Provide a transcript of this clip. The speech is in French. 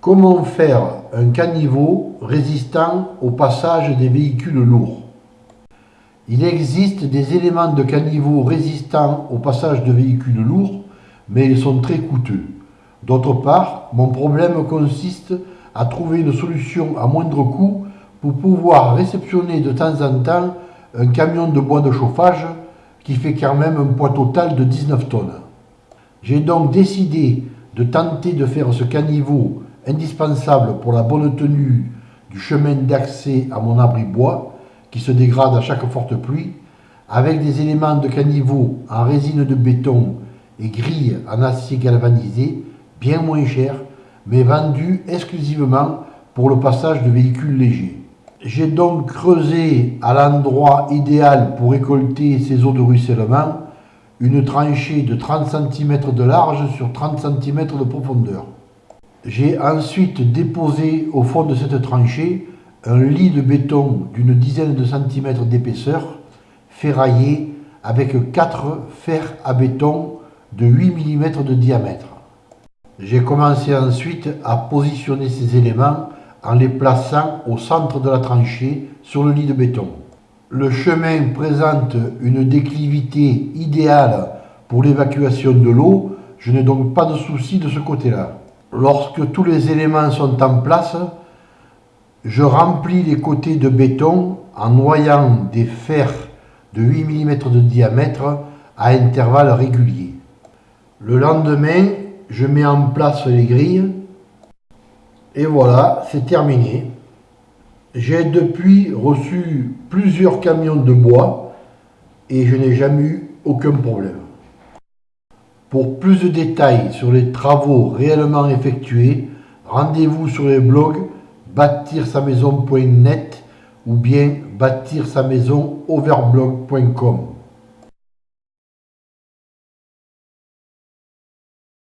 Comment faire un caniveau résistant au passage des véhicules lourds? Il existe des éléments de caniveau résistants au passage de véhicules lourds, mais ils sont très coûteux. D'autre part, mon problème consiste à trouver une solution à moindre coût pour pouvoir réceptionner de temps en temps un camion de bois de chauffage qui fait quand même un poids total de 19 tonnes. J'ai donc décidé de tenter de faire ce caniveau indispensable pour la bonne tenue du chemin d'accès à mon abri bois, qui se dégrade à chaque forte pluie, avec des éléments de caniveau en résine de béton et grilles en acier galvanisé, bien moins chers, mais vendus exclusivement pour le passage de véhicules légers. J'ai donc creusé à l'endroit idéal pour récolter ces eaux de ruissellement une tranchée de 30 cm de large sur 30 cm de profondeur. J'ai ensuite déposé au fond de cette tranchée un lit de béton d'une dizaine de centimètres d'épaisseur, ferraillé avec quatre fers à béton de 8 mm de diamètre. J'ai commencé ensuite à positionner ces éléments en les plaçant au centre de la tranchée sur le lit de béton. Le chemin présente une déclivité idéale pour l'évacuation de l'eau, je n'ai donc pas de souci de ce côté-là. Lorsque tous les éléments sont en place, je remplis les côtés de béton en noyant des fers de 8 mm de diamètre à intervalles réguliers. Le lendemain, je mets en place les grilles et voilà, c'est terminé. J'ai depuis reçu plusieurs camions de bois et je n'ai jamais eu aucun problème. Pour plus de détails sur les travaux réellement effectués, rendez-vous sur les blogs bâtir-sa-maison.net ou bien bâtir-sa-maison overblog.com.